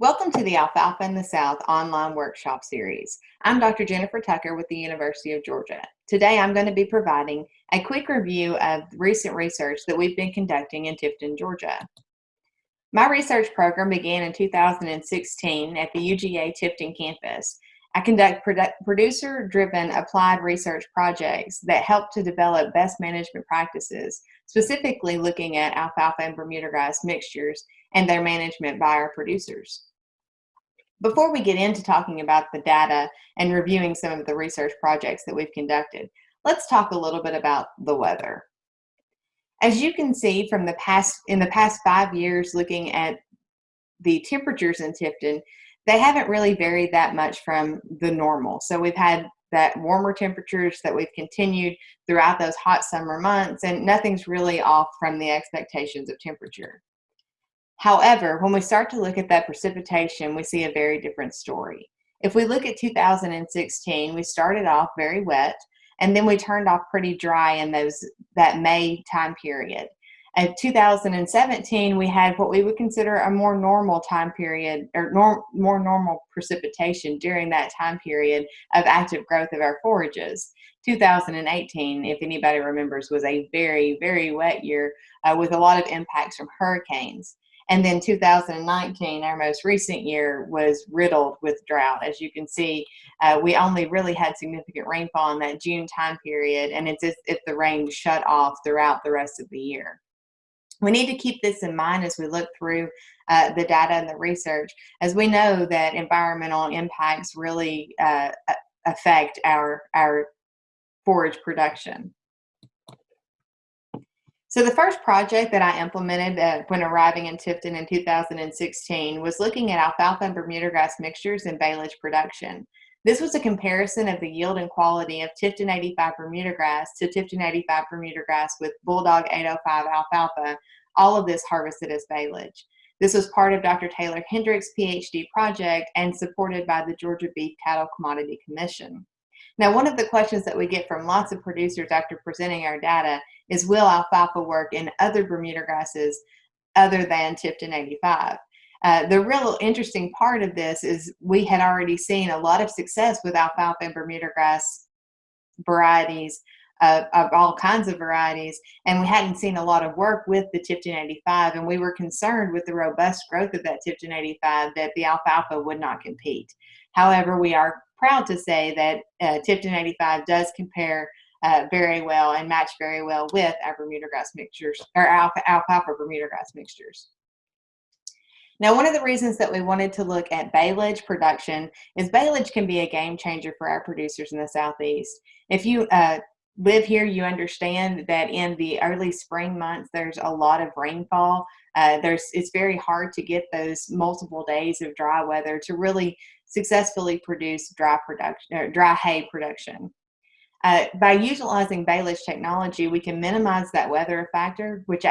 Welcome to the Alfalfa in the South online workshop series. I'm Dr. Jennifer Tucker with the University of Georgia. Today I'm going to be providing a quick review of recent research that we've been conducting in Tifton, Georgia. My research program began in 2016 at the UGA Tifton campus. I conduct produ producer-driven applied research projects that help to develop best management practices, specifically looking at alfalfa and Bermuda grass mixtures and their management by our producers. Before we get into talking about the data and reviewing some of the research projects that we've conducted, let's talk a little bit about the weather. As you can see from the past, in the past five years looking at the temperatures in Tifton, they haven't really varied that much from the normal. So we've had that warmer temperatures that we've continued throughout those hot summer months and nothing's really off from the expectations of temperature. However, when we start to look at that precipitation, we see a very different story. If we look at 2016, we started off very wet, and then we turned off pretty dry in those that May time period. In 2017, we had what we would consider a more normal time period or nor more normal precipitation during that time period of active growth of our forages. 2018, if anybody remembers, was a very, very wet year uh, with a lot of impacts from hurricanes. And then 2019, our most recent year, was riddled with drought. As you can see, uh, we only really had significant rainfall in that June time period, and it's if the rain shut off throughout the rest of the year. We need to keep this in mind as we look through uh, the data and the research, as we know that environmental impacts really uh, affect our, our forage production. So the first project that I implemented when arriving in Tifton in 2016 was looking at alfalfa and Bermuda grass mixtures and baleage production. This was a comparison of the yield and quality of Tifton 85 Bermuda grass to Tifton 85 Bermuda grass with Bulldog 805 alfalfa, all of this harvested as baleage. This was part of Dr. Taylor Hendricks' PhD project and supported by the Georgia Beef Cattle Commodity Commission. Now, one of the questions that we get from lots of producers after presenting our data is will alfalfa work in other Bermuda grasses other than Tifton 85? Uh, the real interesting part of this is we had already seen a lot of success with alfalfa and Bermuda grass varieties of, of, all kinds of varieties and we hadn't seen a lot of work with the Tifton 85 and we were concerned with the robust growth of that Tifton 85 that the alfalfa would not compete. However, we are proud to say that uh, Tifton 85 does compare uh, very well and match very well with our Bermuda grass mixtures or alfalfa, alfalfa Bermuda grass mixtures. Now, one of the reasons that we wanted to look at baleage production is baleage can be a game changer for our producers in the Southeast. If you uh, live here, you understand that in the early spring months, there's a lot of rainfall. Uh, there's It's very hard to get those multiple days of dry weather to really successfully produce dry production dry hay production. Uh, by utilizing baleage technology, we can minimize that weather factor, which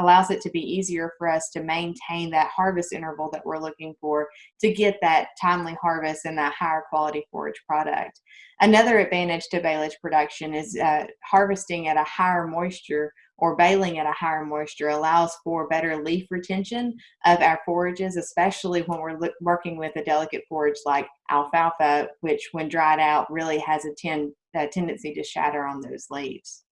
allows it to be easier for us to maintain that harvest interval that we're looking for to get that timely harvest and that higher quality forage product. Another advantage to baleage production is uh, harvesting at a higher moisture or baling at a higher moisture allows for better leaf retention of our forages, especially when we're working with a delicate forage like alfalfa, which when dried out really has a, ten a tendency to shatter on those leaves.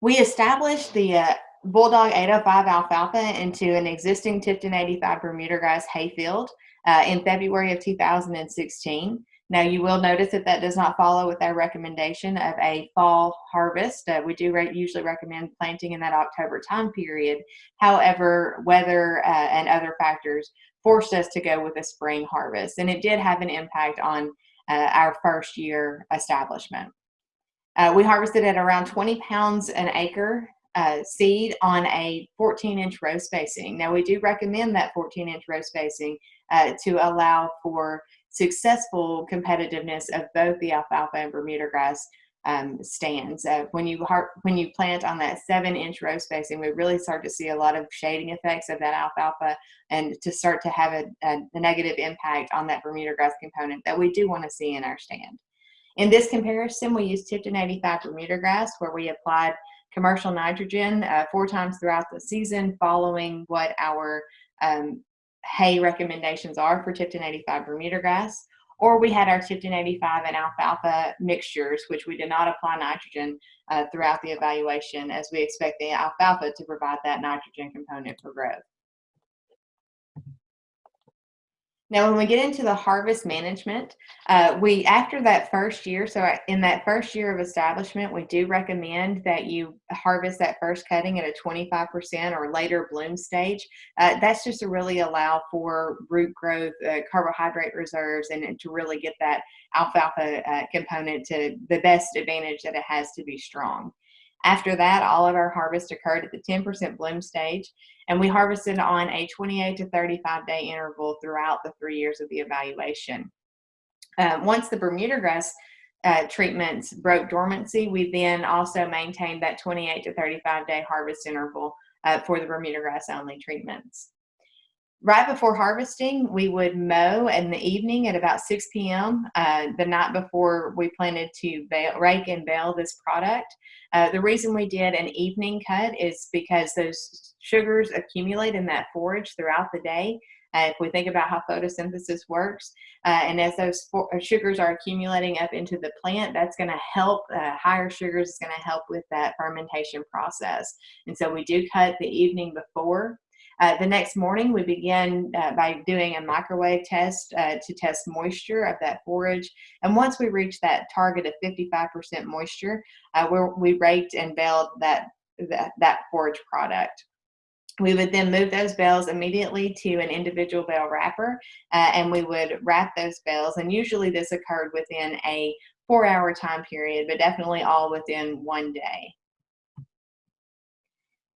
We established the uh, Bulldog 805 alfalfa into an existing Tifton 85 Bermuda grass hayfield uh, in February of 2016. Now you will notice that that does not follow with our recommendation of a fall harvest. Uh, we do re usually recommend planting in that October time period. However, weather uh, and other factors forced us to go with a spring harvest and it did have an impact on uh, our first year establishment. Uh, we harvested at around 20 pounds an acre uh, seed on a 14 inch row spacing. Now we do recommend that 14 inch row spacing uh, to allow for successful competitiveness of both the alfalfa and Bermuda grass um, stands. Uh, when you when you plant on that seven inch row spacing, we really start to see a lot of shading effects of that alfalfa and to start to have a, a, a negative impact on that Bermuda grass component that we do want to see in our stand. In this comparison, we used Tifton 85 Bermuda grass where we applied commercial nitrogen uh, four times throughout the season following what our um, hay recommendations are for Tifton 85 Bermuda grass, or we had our Tifton 85 and alfalfa mixtures, which we did not apply nitrogen uh, throughout the evaluation as we expect the alfalfa to provide that nitrogen component for growth. Now, when we get into the harvest management, uh, we after that first year, so in that first year of establishment, we do recommend that you harvest that first cutting at a 25% or later bloom stage. Uh, that's just to really allow for root growth, uh, carbohydrate reserves, and, and, to really get that alfalfa uh, component to the best advantage that it has to be strong. After that, all of our harvest occurred at the 10% bloom stage, and we harvested on a 28 to 35 day interval throughout the three years of the evaluation. Uh, once the Bermuda grass uh, treatments broke dormancy, we then also maintained that 28 to 35 day harvest interval uh, for the Bermuda grass only treatments. Right before harvesting, we would mow in the evening at about 6 p.m. Uh, the night before we planted to bale, rake and bale this product. Uh, the reason we did an evening cut is because those sugars accumulate in that forage throughout the day. Uh, if we think about how photosynthesis works, uh, and as those uh, sugars are accumulating up into the plant, that's going to help, uh, higher sugars is going to help with that fermentation process. And so we do cut the evening before. Uh, the next morning, we begin uh, by doing a microwave test uh, to test moisture of that forage. And once we reach that target of 55% moisture, uh, we raked and baled that, that, that forage product. We would then move those bales immediately to an individual bale wrapper, uh, and we would wrap those bales. And usually this occurred within a four hour time period, but definitely all within one day.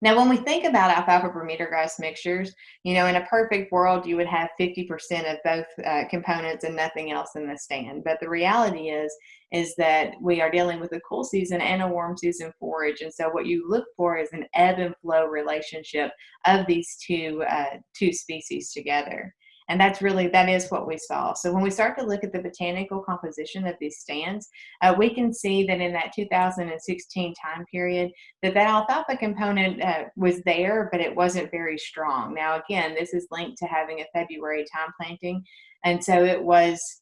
Now, when we think about alfalfa Bermuda grass mixtures, you know, in a perfect world, you would have 50% of both uh, components and nothing else in the stand. But the reality is, is that we are dealing with a cool season and a warm season forage. And so what you look for is an ebb and flow relationship of these two, uh, two species together. And that's really, that is what we saw. So when we start to look at the botanical composition of these stands, uh, we can see that in that 2016 time period, that that alfalfa component uh, was there, but it wasn't very strong. Now, again, this is linked to having a February time planting. And so it was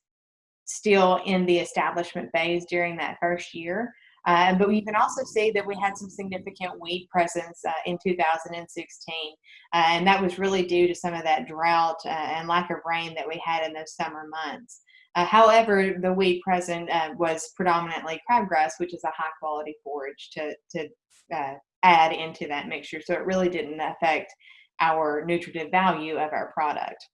still in the establishment phase during that first year. Uh, but we can also see that we had some significant weed presence uh, in 2016. Uh, and that was really due to some of that drought uh, and lack of rain that we had in those summer months. Uh, however, the weed present uh, was predominantly crabgrass, which is a high quality forage to, to add into that mixture. So it really didn't affect our nutritive value of our product.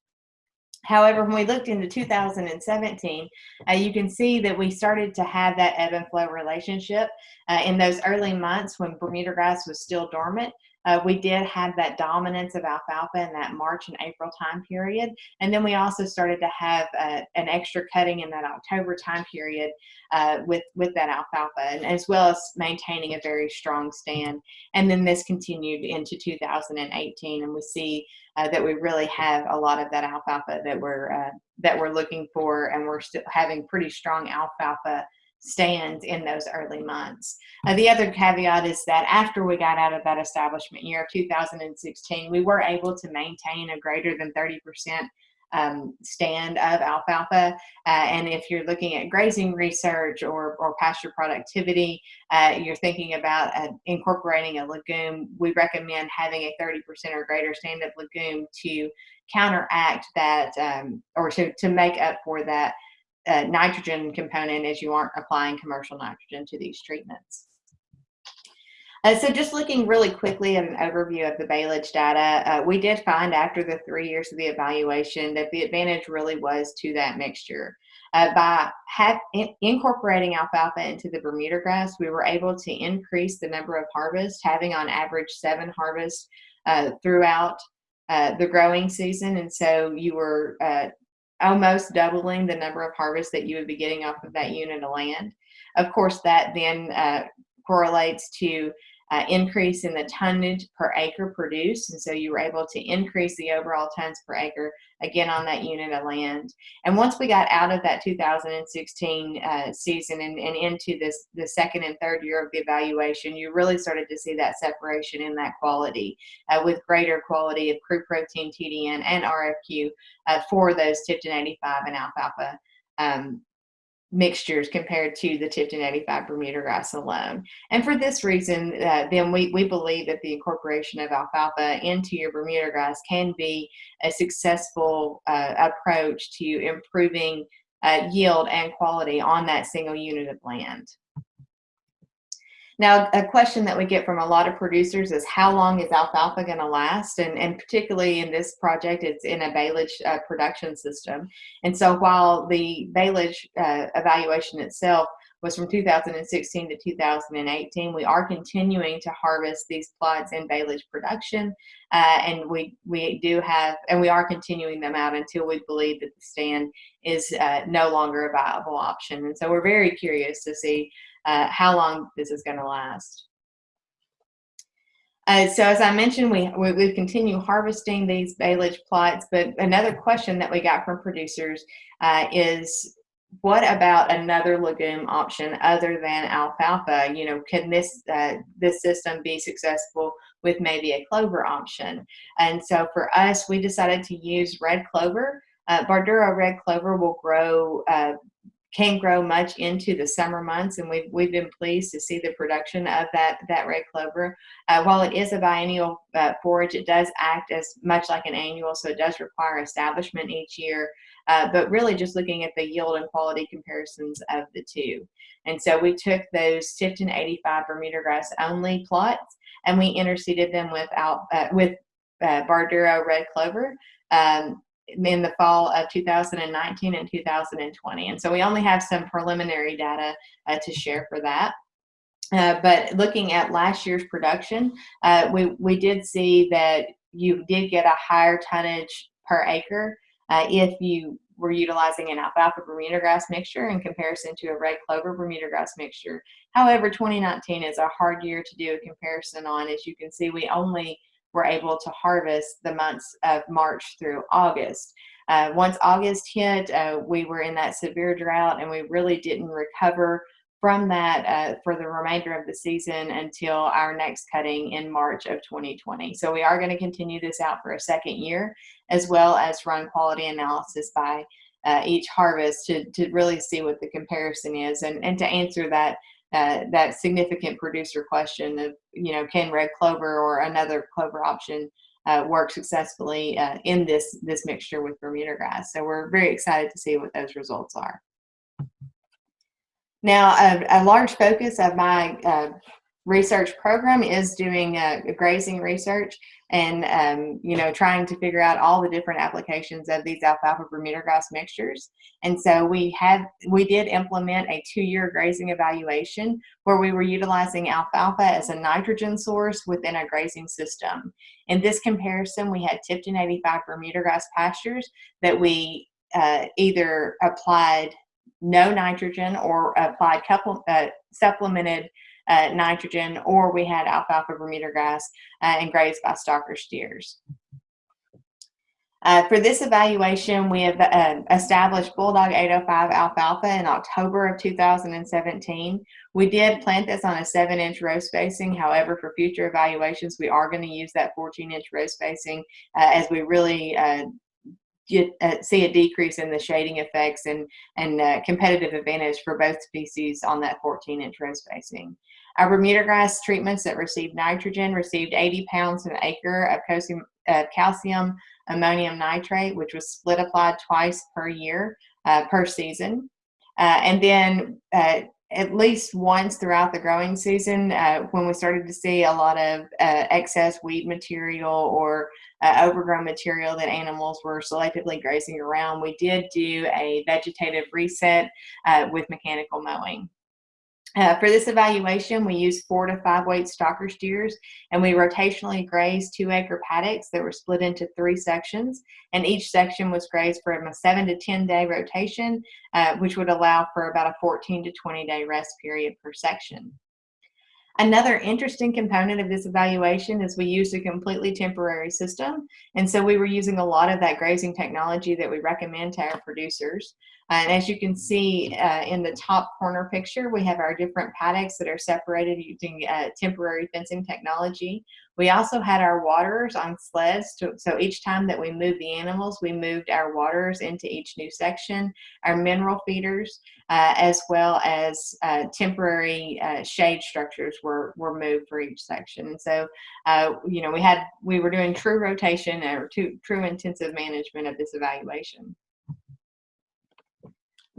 However, when we looked into 2017, uh, you can see that we started to have that ebb and flow relationship uh, in those early months when Bermuda grass was still dormant. Uh, we did have that dominance of alfalfa in that March and April time period. And then we also started to have uh, an extra cutting in that October time period uh, with, with that alfalfa, and as well as maintaining a very strong stand. And then this continued into 2018, and we see uh, that we really have a lot of that alfalfa that we're, uh, that we're looking for, and we're still having pretty strong alfalfa stands in those early months. Uh, the other caveat is that after we got out of that establishment year of 2016, we were able to maintain a greater than 30% um, stand of alfalfa. Uh, and if you're looking at grazing research or, or pasture productivity, uh, you're thinking about uh, incorporating a legume, we recommend having a 30% or greater stand of legume to counteract that um, or to, to make up for that uh, nitrogen component as you aren't applying commercial nitrogen to these treatments. Uh, so just looking really quickly at an overview of the baleage data, uh, we did find after the three years of the evaluation that the advantage really was to that mixture. Uh, by have, in, incorporating alfalfa into the Bermuda grass, we were able to increase the number of harvests, having on average seven harvests uh, throughout uh, the growing season. And so you were uh, almost doubling the number of harvests that you would be getting off of that unit of land. Of course, that then uh, correlates to uh, increase in the tonnage per acre produced. And so you were able to increase the overall tons per acre again on that unit of land. And once we got out of that 2016 uh, season and, and into this the second and third year of the evaluation, you really started to see that separation in that quality uh, with greater quality of crude protein, TDN, and RFQ uh, for those Tifton 85 and alfalfa um, mixtures compared to the Tifton 85 Bermuda grass alone. And for this reason, uh, then we, we believe that the incorporation of alfalfa into your Bermuda grass can be a successful uh, approach to improving uh, yield and quality on that single unit of land. Now, a question that we get from a lot of producers is how long is alfalfa going to last? And, and particularly in this project, it's in a baleage uh, production system. And so while the baleage uh, evaluation itself was from 2016 to 2018. We are continuing to harvest these plots in baleage production, uh, and we we do have, and we are continuing them out until we believe that the stand is uh, no longer a viable option. And so we're very curious to see uh, how long this is going to last. Uh, so as I mentioned, we, we, we continue harvesting these baleage plots, but another question that we got from producers uh, is what about another legume option other than alfalfa? You know, can this uh, this system be successful with maybe a clover option? And so for us, we decided to use red clover. Uh, Bardura red clover will grow uh, can grow much into the summer months, and we've, we've been pleased to see the production of that, that red clover. Uh, while it is a biennial uh, forage, it does act as much like an annual, so it does require establishment each year, uh, but really just looking at the yield and quality comparisons of the two. And so we took those Tifton 85 Bermuda grass only plots, and we interseeded them with, out, uh, with uh, Bardura red clover. Um, in the fall of 2019 and 2020. And so we only have some preliminary data uh, to share for that. Uh, but looking at last year's production, uh, we, we did see that you did get a higher tonnage per acre uh, if you were utilizing an alfalfa Bermuda grass mixture in comparison to a red clover Bermuda grass mixture. However, 2019 is a hard year to do a comparison on. As you can see, we only were able to harvest the months of March through August. Uh, once August hit, uh, we were in that severe drought and we really didn't recover from that uh, for the remainder of the season until our next cutting in March of 2020. So we are going to continue this out for a second year as well as run quality analysis by uh, each harvest to, to really see what the comparison is and, and to answer that uh, that significant producer question of, you know, can red clover or another clover option uh, work successfully uh, in this, this mixture with Bermuda grass. So we're very excited to see what those results are. Now, a, a large focus of my uh, research program is doing uh, grazing research and um, you know trying to figure out all the different applications of these alfalfa Bermuda grass mixtures. And so we had we did implement a two-year grazing evaluation where we were utilizing alfalfa as a nitrogen source within a grazing system. In this comparison, we had Tifton 85 Bermuda grass pastures that we uh, either applied no nitrogen or applied couple, uh, supplemented uh, nitrogen, or we had alfalfa Bermuda grass uh, and grazed by stocker steers. Uh, for this evaluation, we have uh, established Bulldog 805 alfalfa in October of 2017. We did plant this on a 7-inch row spacing. However, for future evaluations, we are going to use that 14-inch row spacing uh, as we really uh, get, uh, see a decrease in the shading effects and, and uh, competitive advantage for both species on that 14 inch row spacing. Our Bermuda grass treatments that received nitrogen received 80 pounds an acre of calcium, uh, calcium ammonium nitrate, which was split applied twice per year uh, per season. Uh, and then uh, at least once throughout the growing season, uh, when we started to see a lot of uh, excess weed material or overgrown material that animals were selectively grazing around, we did do a vegetative reset with mechanical mowing. Uh, for this evaluation, we used four to five weight stocker steers and we rotationally grazed two acre paddocks that were split into three sections and each section was grazed for a seven to 10 day rotation, uh, which would allow for about a 14 to 20 day rest period per section. Another interesting component of this evaluation is we used a completely temporary system. And so we were using a lot of that grazing technology that we recommend to our producers. And as you can see uh, in the top corner picture, we have our different paddocks that are separated using uh, temporary fencing technology. We also had our waters on sleds. To, so each time that we moved the animals, we moved our waters into each new section, our mineral feeders, uh, as well as uh, temporary uh, shade structures were, were moved for each section. And so, uh, you know, we had, we were doing true rotation or true, true intensive management of this evaluation.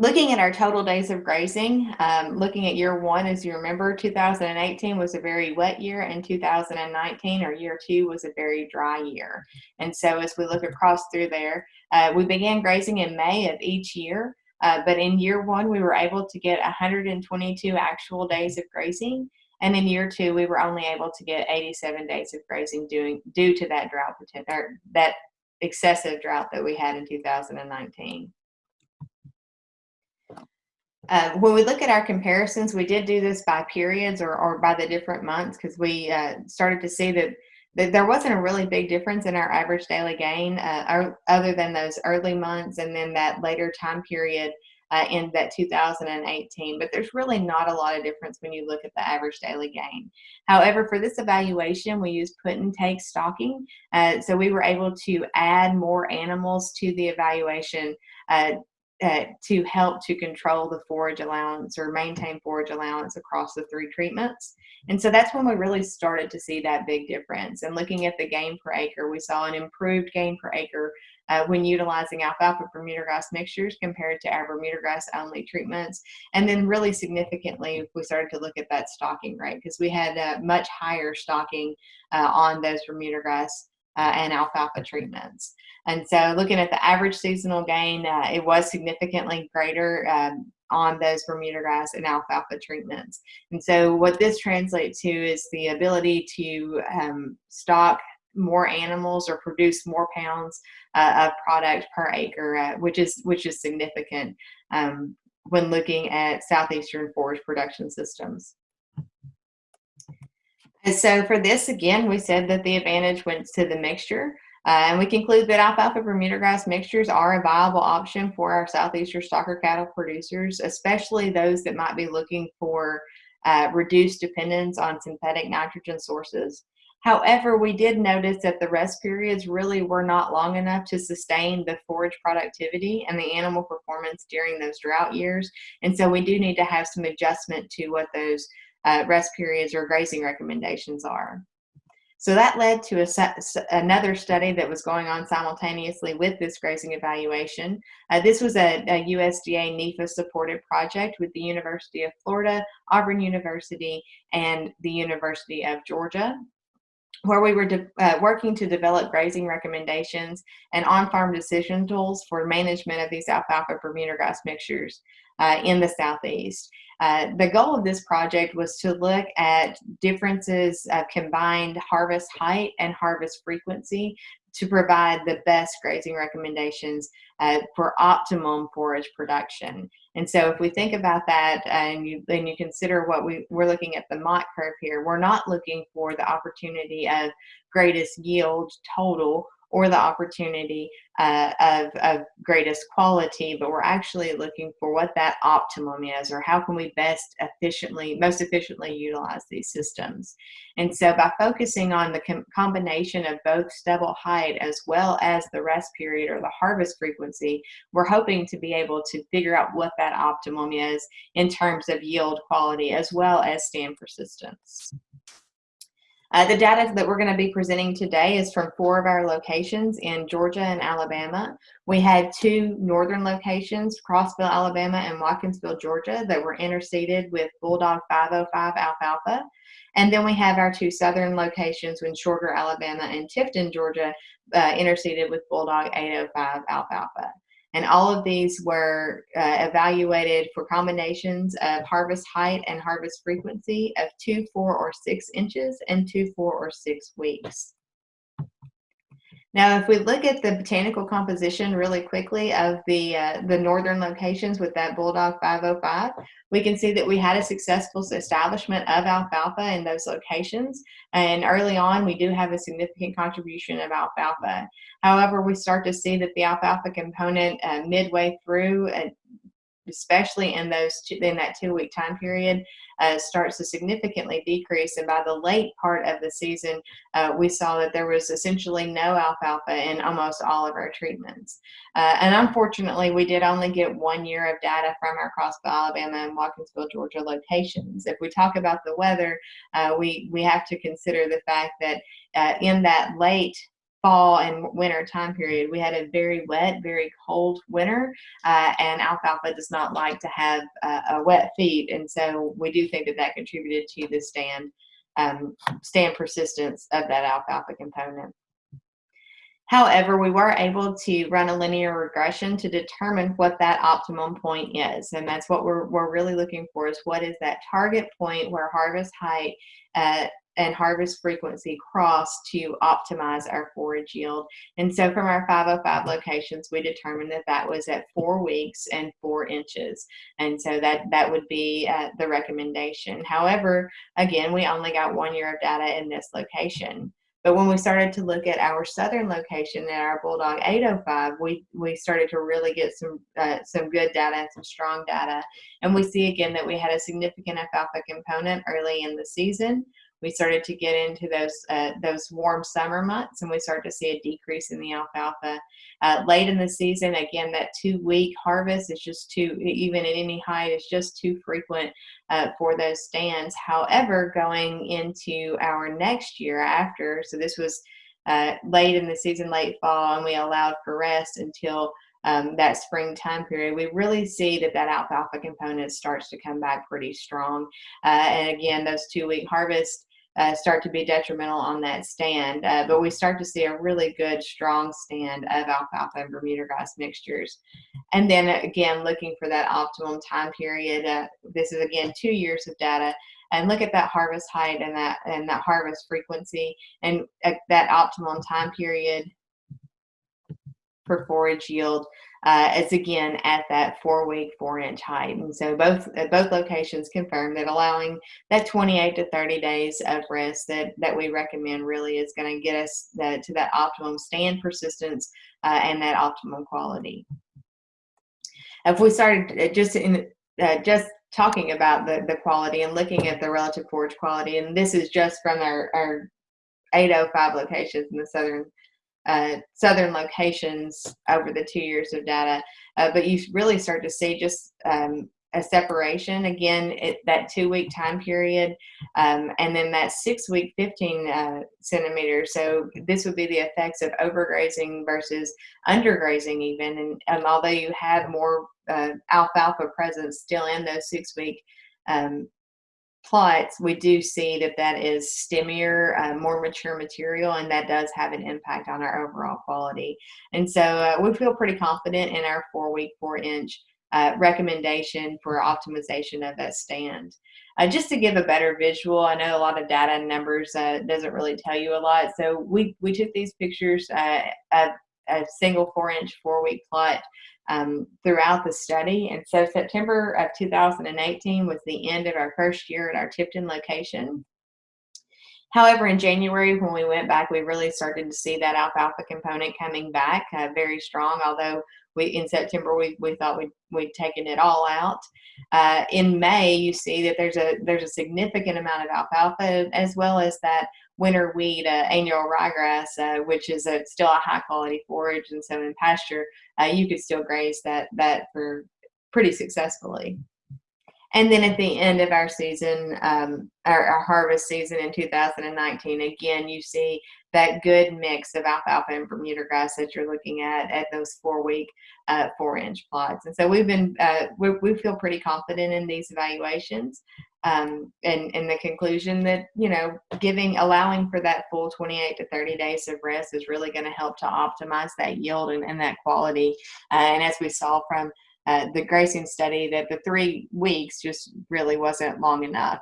Looking at our total days of grazing, um, looking at year one, as you remember, 2018 was a very wet year and 2019 or year two was a very dry year. And so as we look across through there, uh, we began grazing in May of each year. Uh, but in year one, we were able to get 122 actual days of grazing. And in year two, we were only able to get 87 days of grazing doing, due to that drought, or that excessive drought that we had in 2019. Uh, when we look at our comparisons, we did do this by periods or, or by the different months because we uh, started to see that, that there wasn't a really big difference in our average daily gain uh, other than those early months and then that later time period uh, in that 2018. But there's really not a lot of difference when you look at the average daily gain. However, for this evaluation, we used put and take stocking. Uh, so we were able to add more animals to the evaluation to help to control the forage allowance or maintain forage allowance across the three treatments. And so that's when we really started to see that big difference. And looking at the gain per acre, we saw an improved gain per acre uh, when utilizing alfalfa Bermuda grass mixtures compared to our Bermuda grass only treatments. And then really significantly, we started to look at that stocking rate because we had uh, much higher stocking uh, on those Bermuda grass uh, and alfalfa treatments. And so looking at the average seasonal gain, uh, it was significantly greater um, on those Bermuda grass and alfalfa treatments. And so what this translates to is the ability to um, stock more animals or produce more pounds uh, of product per acre, uh, which is which is significant um, when looking at southeastern forage production systems. And so for this, again, we said that the advantage went to the mixture. Uh, and we conclude that alfalfa Bermuda grass mixtures are a viable option for our southeastern stocker cattle producers, especially those that might be looking for uh, reduced dependence on synthetic nitrogen sources. However, we did notice that the rest periods really were not long enough to sustain the forage productivity and the animal performance during those drought years. And so we do need to have some adjustment to what those uh, rest periods or grazing recommendations are. So that led to a, another study that was going on simultaneously with this grazing evaluation. Uh, this was a, a USDA NIFA supported project with the University of Florida, Auburn University, and the University of Georgia where we were uh, working to develop grazing recommendations and on-farm decision tools for management of these alfalfa Bermuda grass mixtures uh, in the Southeast. Uh, the goal of this project was to look at differences of combined harvest height and harvest frequency to provide the best grazing recommendations uh, for optimum forage production. And so if we think about that and you, then you consider what we, we're looking at the Mott curve here, we're not looking for the opportunity of greatest yield total or the opportunity uh, of, of greatest quality, but we're actually looking for what that optimum is or how can we best efficiently, most efficiently utilize these systems. And so by focusing on the com combination of both stubble height as well as the rest period or the harvest frequency, we're hoping to be able to figure out what that optimum is in terms of yield quality as well as stand persistence. Uh, the data that we're going to be presenting today is from four of our locations in Georgia and Alabama. We had two northern locations, Crossville, Alabama and Watkinsville, Georgia, that were interseeded with Bulldog 505 alfalfa. And then we have our two southern locations in Shorter, Alabama and Tifton, Georgia, uh, interseeded with Bulldog 805 alfalfa. And all of these were uh, evaluated for combinations of harvest height and harvest frequency of two, four, or six inches and two, four, or six weeks. Now, if we look at the botanical composition really quickly of the, uh, the northern locations with that Bulldog 505, we can see that we had a successful establishment of alfalfa in those locations. And early on, we do have a significant contribution of alfalfa. However, we start to see that the alfalfa component uh, midway through, uh, especially in those two, in that two week time period, uh, starts to significantly decrease. And by the late part of the season, uh, we saw that there was essentially no alfalfa in almost all of our treatments. Uh, and unfortunately, we did only get one year of data from our Crossville, Alabama and Watkinsville, Georgia locations. If we talk about the weather, uh, we, we have to consider the fact that uh, in that late fall and winter time period. We had a very wet, very cold winter, uh, and alfalfa does not like to have uh, a wet feed, and so we do think that that contributed to the stand um, stand persistence of that alfalfa component. However, we were able to run a linear regression to determine what that optimum point is. And that's what we're, we're really looking for is what is that target point where harvest height uh, and harvest frequency cross to optimize our forage yield. And so from our 505 locations, we determined that that was at four weeks and four inches. And so that, that would be uh, the recommendation. However, again, we only got one year of data in this location. But when we started to look at our southern location at our Bulldog 805, we, we started to really get some, uh, some good data and some strong data. And we see again that we had a significant alfalfa component early in the season we started to get into those uh, those warm summer months and we started to see a decrease in the alfalfa. Uh, late in the season, again, that two week harvest is just too, even at any height, it's just too frequent uh, for those stands. However, going into our next year after, so this was uh, late in the season, late fall, and we allowed for rest until um, that spring time period, we really see that that alfalfa component starts to come back pretty strong. Uh, and again, those two week harvests uh, start to be detrimental on that stand. Uh, but we start to see a really good, strong stand of alfalfa and Bermuda grass mixtures. And then again, looking for that optimum time period. Uh, this is again two years of data. And look at that harvest height and that and that harvest frequency and uh, that optimum time period for forage yield uh, is again at that four week, four inch height. And so both uh, both locations confirm that allowing that 28 to 30 days of rest that, that we recommend really is going to get us to that optimum stand persistence uh, and that optimum quality. If we started uh, just in uh, just talking about the, the quality and looking at the relative forage quality, and this is just from our, our 805 locations in the southern uh, southern locations over the two years of data. Uh, but you really start to see just um, a separation again it, that two week time period um, and then that six week 15 uh, centimeters so this would be the effects of overgrazing versus undergrazing even and, and although you had more uh, alfalfa presence still in those six week um, plots, we do see that that is stemmier, uh, more mature material, and that does have an impact on our overall quality. And so uh, we feel pretty confident in our four week, four inch uh, recommendation for optimization of that stand. Uh, just to give a better visual, I know a lot of data and numbers uh, doesn't really tell you a lot. So we, we took these pictures uh, of a single four inch, four week plot um, throughout the study. And so September of 2018 was the end of our first year at our Tifton location. However, in January, when we went back, we really started to see that alfalfa component coming back uh, very strong, although we, in September, we, we thought we'd, we'd taken it all out. Uh, in May, you see that there's a, there's a significant amount of alfalfa as well as that winter wheat, uh, annual ryegrass, uh, which is a, still a high quality forage. And so in pasture, uh, you could still graze that, that for pretty successfully. And then at the end of our season, um, our, our, harvest season in 2019, again, you see that good mix of alfalfa and Bermuda grass that you're looking at at those four week, uh, four inch plots. And so we've been, uh, we, we feel pretty confident in these evaluations um, and, and the conclusion that, you know, giving, allowing for that full 28 to 30 days of rest is really going to help to optimize that yield and, and that quality. Uh, and as we saw from uh, the grazing study that the three weeks just really wasn't long enough.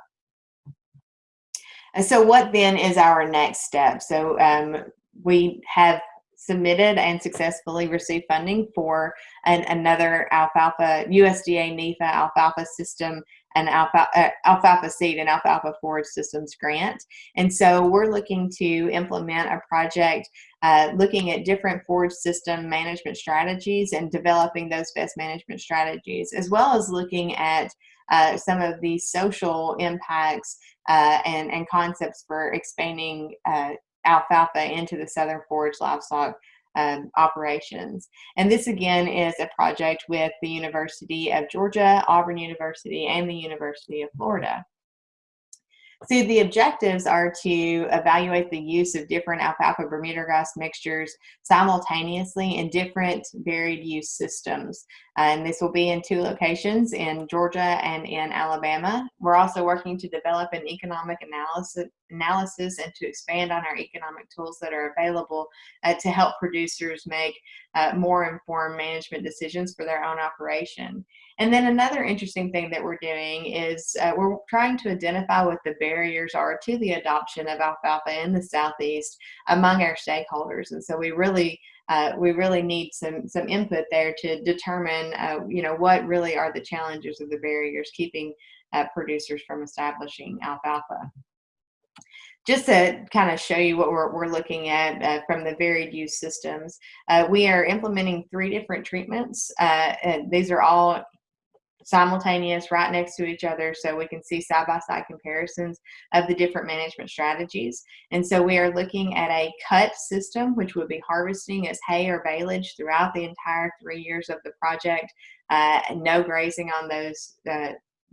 And so what then is our next step? So um, we have submitted and successfully received funding for an, another alfalfa USDA NIFA alfalfa system and alfalfa, uh, alfalfa seed and alfalfa forage systems grant. And so we're looking to implement a project uh, looking at different forage system management strategies and developing those best management strategies, as well as looking at uh, some of the social impacts uh, and, and concepts for expanding uh, alfalfa into the southern forage livestock um, operations. And this again is a project with the University of Georgia, Auburn University, and the University of Florida. So the objectives are to evaluate the use of different alfalfa Bermuda grass mixtures simultaneously in different varied use systems. And this will be in two locations in Georgia and in Alabama. We're also working to develop an economic analysis, analysis and to expand on our economic tools that are available uh, to help producers make uh, more informed management decisions for their own operation. And then another interesting thing that we're doing is uh, we're trying to identify what the barriers are to the adoption of alfalfa in the Southeast among our stakeholders. And so we really uh, we really need some some input there to determine uh, you know what really are the challenges or the barriers keeping uh, producers from establishing alfalfa just to kind of show you what we're, we're looking at uh, from the varied use systems, uh, we are implementing three different treatments. Uh, these are all simultaneous right next to each other so we can see side-by-side -side comparisons of the different management strategies. And so we are looking at a cut system, which would be harvesting as hay or baleage throughout the entire three years of the project, uh, no grazing on those uh,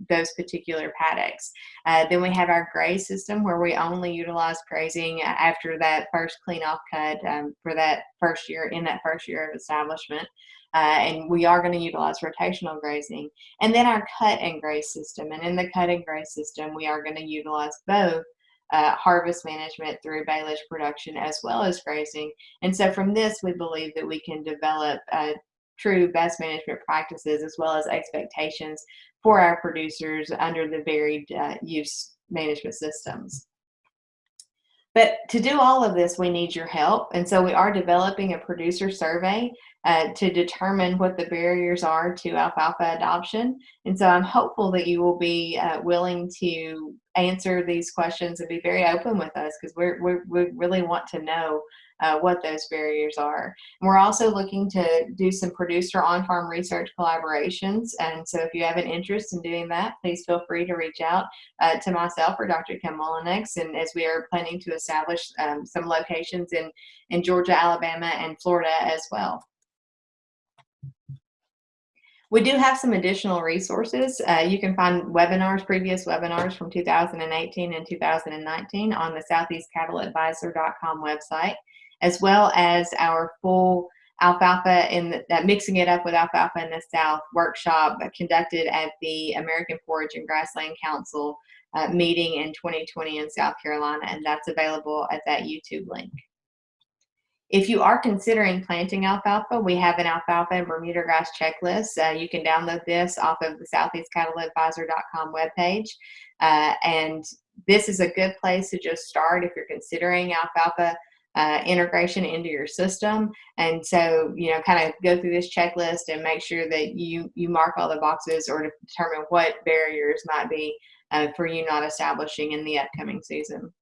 those particular paddocks. Uh, then we have our graze system where we only utilize grazing after that first clean off cut um, for that first year in that first year of establishment. Uh, and we are going to utilize rotational grazing. And then our cut and graze system. And in the cut and graze system, we are going to utilize both uh, harvest management through baleage production as well as grazing. And so from this, we believe that we can develop uh, true best management practices as well as expectations for our producers under the varied uh, use management systems. But to do all of this, we need your help. And so we are developing a producer survey uh, to determine what the barriers are to alfalfa adoption. And so I'm hopeful that you will be uh, willing to answer these questions and be very open with us because we we really want to know uh, what those barriers are. And we're also looking to do some producer on-farm research collaborations. And so if you have an interest in doing that, please feel free to reach out uh, to myself or Dr. Kim Mullenix. And as we are planning to establish um, some locations in, in Georgia, Alabama, and Florida as well. We do have some additional resources. Uh, you can find webinars, previous webinars from 2018 and 2019 on the southeastcattleadvisor.com website as well as our full alfalfa in the, that mixing it up with alfalfa in the South workshop conducted at the American Forage and Grassland Council uh, meeting in 2020 in South Carolina, and that's available at that YouTube link. If you are considering planting alfalfa, we have an alfalfa and Bermuda grass checklist. Uh, you can download this off of the southeastcattleadvisor.com webpage. Uh, and this is a good place to just start if you're considering alfalfa uh, integration into your system. And so, you know, kind of go through this checklist and make sure that you, you mark all the boxes or determine what barriers might be uh, for you not establishing in the upcoming season.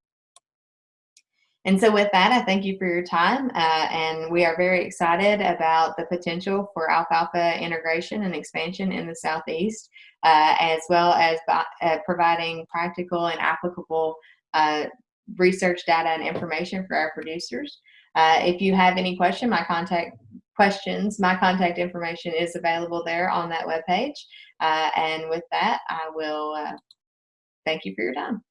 And so with that, I thank you for your time. Uh, and we are very excited about the potential for alfalfa integration and expansion in the Southeast, uh, as well as by, uh, providing practical and applicable uh, research data and information for our producers. Uh, if you have any question, my contact questions, my contact information is available there on that webpage. Uh, and with that, I will thank you for your time.